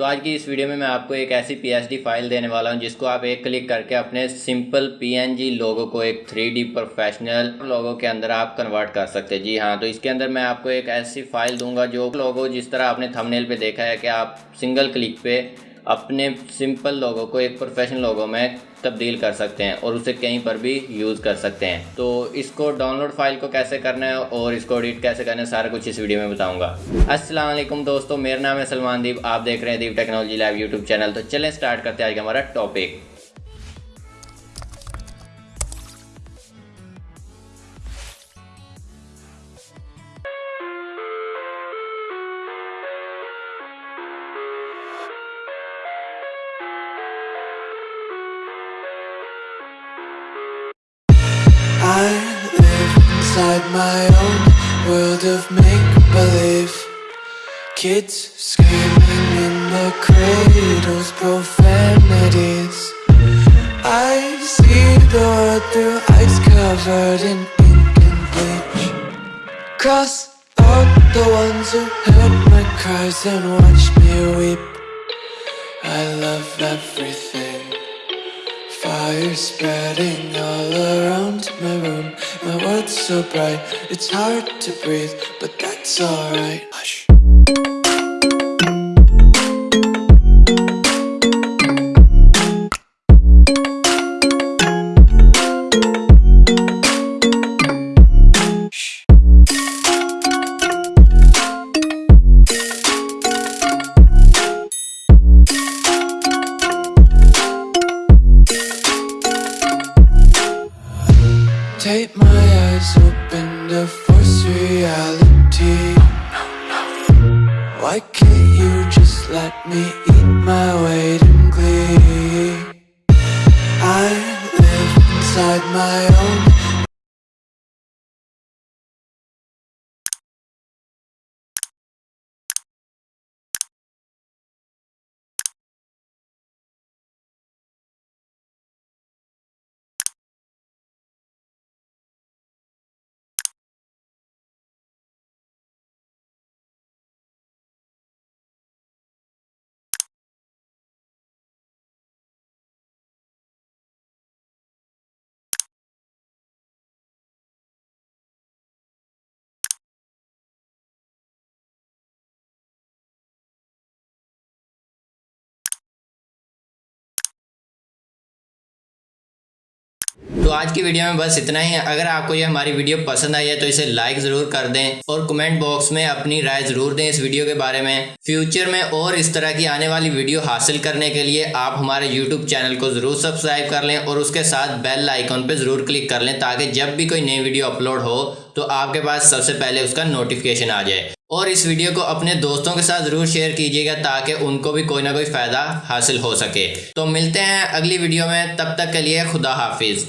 تو آج کی اس ویڈیو میں میں آپ کو ایک ایسی پی ایس ڈی فائل دینے والا ہوں، جس کو آپ ایک کلک کر کے اپنے سمپل پی این جی لوگوں کو ایک تھری ڈی پروفیشنل لوگوں کے اندر آپ کنورٹ کر سکتے جی ہاں تو اس کے اندر میں آپ کو ایک ایسی فائل دوں گا جو لوگوں جس طرح آپ نے تھمنیل پہ دیکھا ہے کہ آپ سنگل کلک پہ اپنے سمپل لوگوں کو، ایک پروفیشنل لوگوں میں تبدیل کر سکتے ہیں اور اسے کہیں پر بھی یوز کر سکتے ہیں۔ تو اس کو ڈاؤن لوڈ فائل کو کیسے کرنا ہے اور اس کو ایڈٹ کیسے کرنا ہے، سارا کچھ اس ویڈیو میں بتاؤں گا۔ السلام علیکم دوستو، میرا نام ہے سلمان دیپ، آپ دیکھ رہے ہیں deep technology live YouTube channel. تو چلیں سٹارٹ کرتے ہیں آج کا ہمارا topic inside my own world of make-believe. Kids screaming in the cradles, profanities. I see the world through eyes covered in ink and bleach. Cross out the ones who heard my cries and watched me weep. I love everything Fire spreading all around my room. My world's so bright, it's hard to breathe, but that's alright. Hush. Take my eyes open to force reality. Why can't you just let me eat my weight in glee? I live inside my own تو آج کی video میں بس اتنا ہی۔ ہے اگر آپ کو یہ ہماری ویڈیو پسند آئی ہے تو اسے لائک ضرور کر دیں اور کمنٹ باکس میں اپنی رائے ضرور دیں اس ویڈیو کے بارے میں۔ فیوچر میں اور اس طرح کی آنے والی ویڈیو حاصل کرنے کے لیے آپ ہمارے یوٹیوب چینل کو ضرور سبسکرائب کر لیں اور اس کے ساتھ بیل آئیکن پہ ضرور کلک کر لیں تاکہ جب بھی کوئی نئی ویڈیو اپلوڈ ہو تو آپ کے پاس سب سے پہلے اس کا نوٹیفیکیشن آ جائے۔ اور اس ویڈیو کو اپنے دوستوں کے ساتھ ضرور شیئر کیجیے گا تاکہ ان کو بھی کوئی نہ کوئی فائدہ حاصل ہو سکے۔ تو ملتے ہیں اگلی ویڈیو میں۔ تب تک کے لیے خدا حافظ۔